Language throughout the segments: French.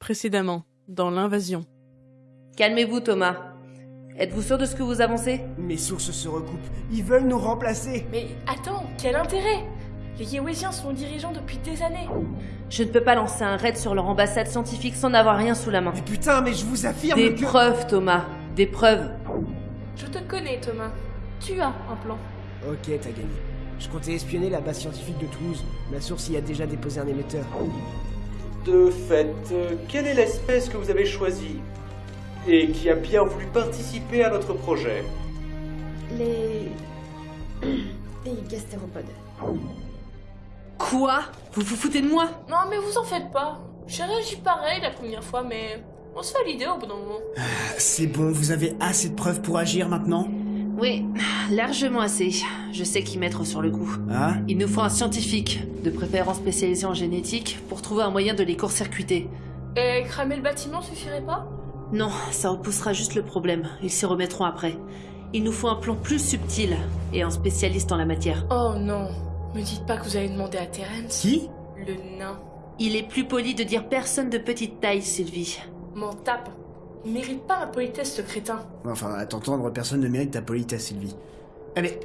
Précédemment, dans l'invasion. Calmez-vous, Thomas. Êtes-vous sûr de ce que vous avancez? Mes sources se recoupent. Ils veulent nous remplacer. Mais attends, quel intérêt? Les Yéwésiens sont dirigeants depuis des années. Je ne peux pas lancer un raid sur leur ambassade scientifique sans avoir rien sous la main. Mais putain, mais je vous affirme Des que... preuves, Thomas. Des preuves. Je te connais, Thomas. Tu as un plan. Ok, t'as gagné. Je comptais espionner la base scientifique de Toulouse. Ma source y a déjà déposé un émetteur. De fait, quelle est l'espèce que vous avez choisie et qui a bien voulu participer à notre projet Les. Les gastéropodes. Quoi? Vous vous foutez de moi? Non, mais vous en faites pas. J'ai réagi pareil la première fois, mais on se fait l'idée au bout d'un moment. C'est bon, vous avez assez de preuves pour agir maintenant? Oui, largement assez. Je sais qui mettre sur le coup. Hein? Il nous faut un scientifique, de préférence spécialisé en génétique, pour trouver un moyen de les court-circuiter. Et cramer le bâtiment suffirait pas? Non, ça repoussera juste le problème. Ils s'y remettront après. Il nous faut un plan plus subtil et un spécialiste en la matière. Oh non. Me dites pas que vous avez demandé à Terence. Qui? Le nain. Il est plus poli de dire personne de petite taille, Sylvie. M'en tape. Il mérite pas ma politesse, ce crétin. Enfin, à t'entendre, personne ne mérite ta politesse, Sylvie. Eh mais...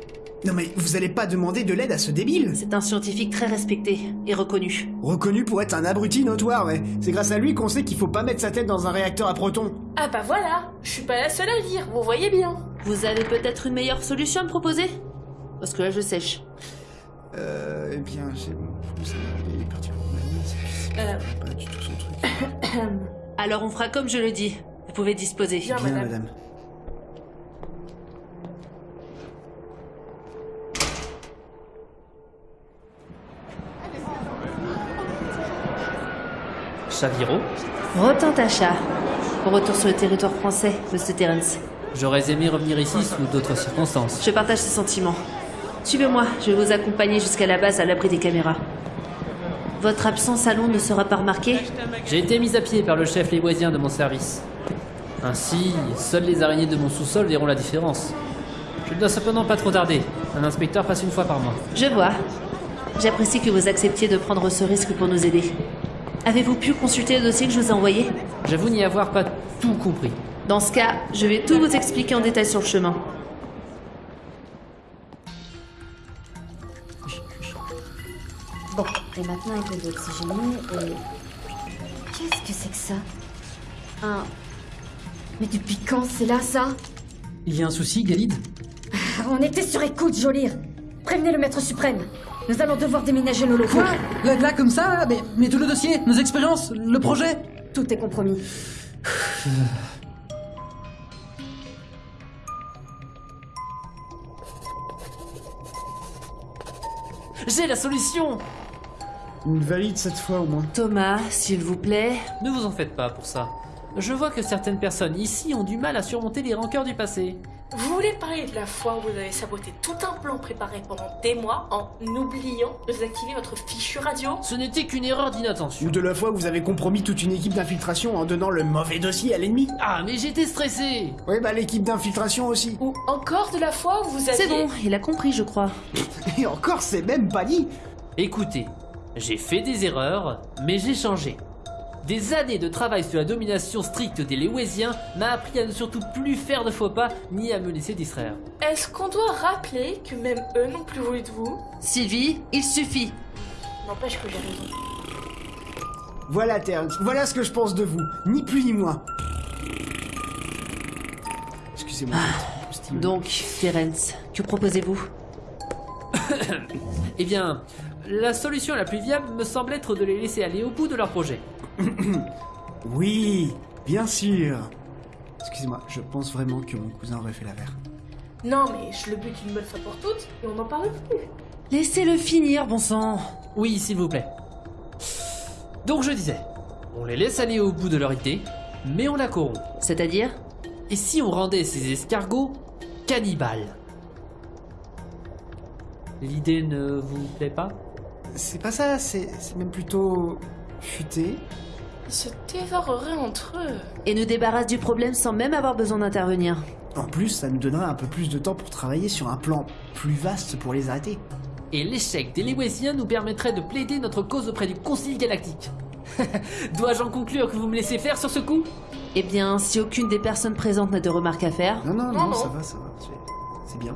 Non mais vous allez pas demander de l'aide à ce débile C'est un scientifique très respecté et reconnu. Reconnu pour être un abruti notoire, ouais. C'est grâce à lui qu'on sait qu'il faut pas mettre sa tête dans un réacteur à protons. Ah bah voilà Je suis pas la seule à le dire, vous voyez bien. Vous avez peut-être une meilleure solution à me proposer? Parce que là, je sèche. Euh... Eh bien, c'est bon. Vous savez, il est parti pour ma Euh, Pas du tout son truc. Alors on fera comme je le dis. Vous pouvez disposer. Bien, Bien, madame. madame. Chaviro, Retentacha. Retour sur le territoire français, Monsieur Terence. j'aurais aimé revenir ici sous d'autres circonstances. Je partage ces sentiments. Suivez-moi, je vais vous accompagner jusqu'à la base à l'abri des caméras. Votre absence à Londres ne sera pas remarquée? J'ai été mis à pied par le chef lévoisien de mon service. Ainsi, seules les araignées de mon sous-sol verront la différence. Je ne dois cependant pas trop tarder. Un inspecteur passe une fois par mois. Je vois. J'apprécie que vous acceptiez de prendre ce risque pour nous aider. Avez-vous pu consulter le dossier que je vous ai envoyé? J'avoue n'y avoir pas tout compris. Dans ce cas, je vais tout vous expliquer en détail sur le chemin. Bon, et maintenant avec le oxygéné et. Qu'est-ce que c'est que ça? Un. Mais depuis quand c'est là ça? Il y a un souci, Galide? On était sur écoute, Jolir Prévenez le maître suprême Nous allons devoir déménager nos locaux. Quoi? Là, là, comme ça mais, mais tout le dossier, nos expériences, le projet? Tout est compromis. J'ai la solution Une valide cette fois au moins. Thomas, s'il vous plaît. Ne vous en faites pas pour ça. Je vois que certaines personnes ici ont du mal à surmonter les rancœurs du passé. Vous voulez parler de la fois où vous avez saboté tout un plan préparé pendant des mois en oubliant de désactiver votre fichu radio? Ce n'était qu'une erreur d'inattention. Ou de la fois où vous avez compromis toute une équipe d'infiltration en donnant le mauvais dossier à l'ennemi. Ah, mais j'étais stressé Oui, bah l'équipe d'infiltration aussi. Ou encore de la fois où vous aviez... C'est bon, il a compris, je crois. Et encore, c'est même pas dit. Écoutez, j'ai fait des erreurs, mais j'ai changé. Des années de travail sur la domination stricte des Léwésiens m'a appris à ne surtout plus faire de faux pas ni à me laisser distraire. Est-ce qu'on doit rappeler que même eux n'ont plus voulu de vous? Sylvie, il suffit. N'empêche que j'ai raison. Voilà, Terence, voilà ce que je pense de vous. Ni plus ni moins. Excusez-moi. trop Donc, Terence, que proposez-vous? Eh bien, la solution la plus viable me semble être de les laisser aller au bout de leur projet. Oui, bien sûr. Excusez-moi, je pense vraiment que mon cousin aurait fait l'affaire. Non mais je le bute une bonne fois pour toutes et on n'en parle plus. Laissez-le finir, bon sang. Oui, s'il vous plaît. Donc je disais, on les laisse aller au bout de leur idée, mais on la corrompt. C'est-à-dire? Et si on rendait ces escargots cannibales? L'idée ne vous plaît pas? C'est pas ça, c'est c'est même plutôt futé. Ils se dévoreraient entre eux. Et nous débarrasse du problème sans même avoir besoin d'intervenir. En plus, ça nous donnera un peu plus de temps pour travailler sur un plan plus vaste pour les arrêter. Et l'échec des Léwésiens nous permettrait de plaider notre cause auprès du Concile Galactique. Dois-je en conclure que vous me laissez faire sur ce coup? Eh bien, si aucune des personnes présentes n'a de remarques à faire, Non, non, non, Non, non. ça va, ça va. c'est- C'est bien.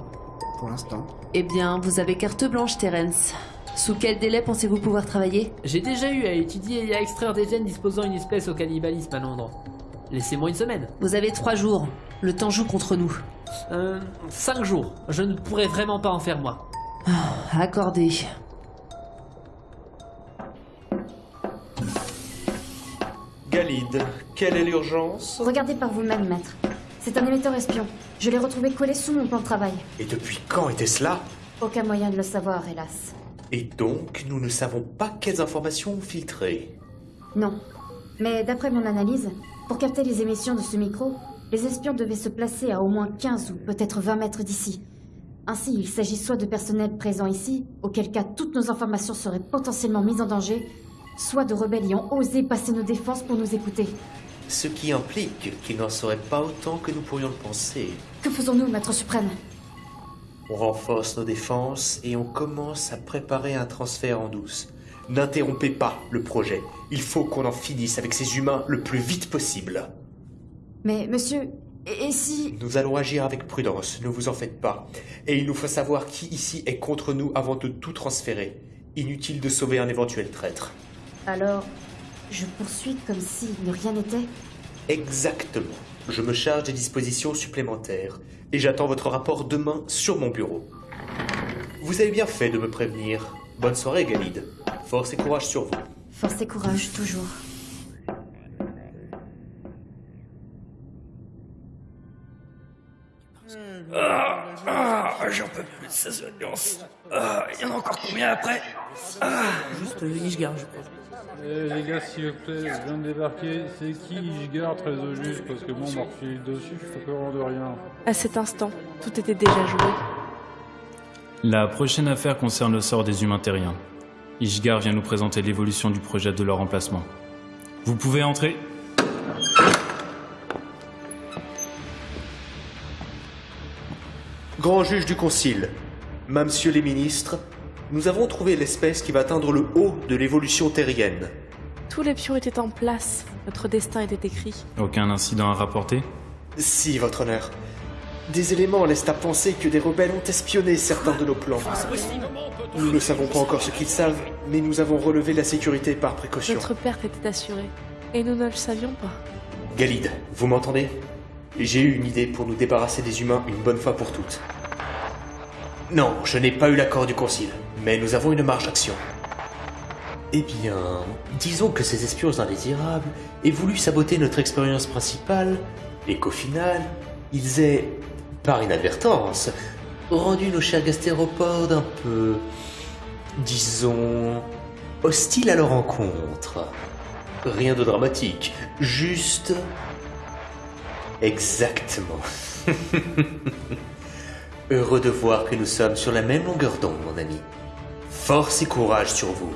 Pour l'instant. eh bien, vous avez carte blanche, Terence. Sous quel délai pensez-vous pouvoir travailler J'ai déjà eu à étudier et à extraire des gènes disposant une espèce au cannibalisme à Londres. Laissez-moi une semaine. Vous avez trois jours. Le temps joue contre nous. Euh, cinq jours. Je ne pourrais vraiment pas en faire moi. Accordé. Galide, quelle est l'urgence Regardez par vous-même, maître. C'est un émetteur espion. Je l'ai retrouvé collé sous mon plan de travail. Et depuis quand était cela? Aucun moyen de le savoir, hélas. Et donc, nous ne savons pas quelles informations ont filtré. Non. Mais d'après mon analyse, pour capter les émissions de ce micro, les espions devaient se placer à au moins 15 ou peut-être 20 mètres d'ici. Ainsi, il s'agit soit de personnel présent ici, auquel cas toutes nos informations seraient potentiellement mises en danger, soit de rebelles ayant osé passer nos défenses pour nous écouter. Ce qui implique qu'il n'en serait pas autant que nous pourrions le penser. Que faisons-nous, maître suprême? On renforce nos défenses et on commence à préparer un transfert en douce. N'interrompez pas le projet. Il faut qu'on en finisse avec ces humains le plus vite possible. Mais, monsieur, et, si... Nous allons agir avec prudence, ne vous en faites pas. Et il nous faut savoir qui ici est contre nous avant de tout transférer. Inutile de sauver un éventuel traître. Alors, je poursuis comme si rien n'était Exactement. Je me charge des dispositions supplémentaires. Et j'attends votre rapport demain sur mon bureau. Vous avez bien fait de me prévenir. Bonne soirée, Galide. Force et courage sur vous. Force et courage, toujours. Ah, j'en peux plus de ces audiences. Ah, il y en a encore combien après Juste euh, Ishgar, je crois. Eh, les gars, s'il vous plaît, je viens de débarquer. C'est qui Ishgar très au juste Parce que moi, on m'a refilé dessus, je suis au courant de rien. À cet instant, tout était déjà joué. La prochaine affaire concerne le sort des humains terriens. Ishgar vient nous présenter l'évolution du projet de leur emplacement. Vous pouvez entrer Grand juge du Concile, Monsieur les ministres, nous avons trouvé l'espèce qui va atteindre le haut de l'évolution terrienne. Tous les pions étaient en place. Notre destin était écrit. Aucun incident à rapporter? Si, votre honneur. Des éléments laissent à penser que des rebelles ont espionné certains de nos plans. Nous ne savons pas encore ce qu'ils savent, mais nous avons relevé la sécurité par précaution. Notre perte était assurée. Et nous ne le savions pas. Galide, vous m'entendez? J'ai eu une idée pour nous débarrasser des humains une bonne fois pour toutes. Non, je n'ai pas eu l'accord du Concile, mais nous avons une marge d'action. Eh bien, disons que ces espions indésirables aient voulu saboter notre expérience principale, et qu'au final, ils aient, par inadvertance, rendu nos chers gastéropodes un peu, disons, hostiles à leur rencontre. Rien de dramatique, juste... Exactement. Heureux de voir que nous sommes sur la même longueur d'onde, mon ami. Force et courage sur vous.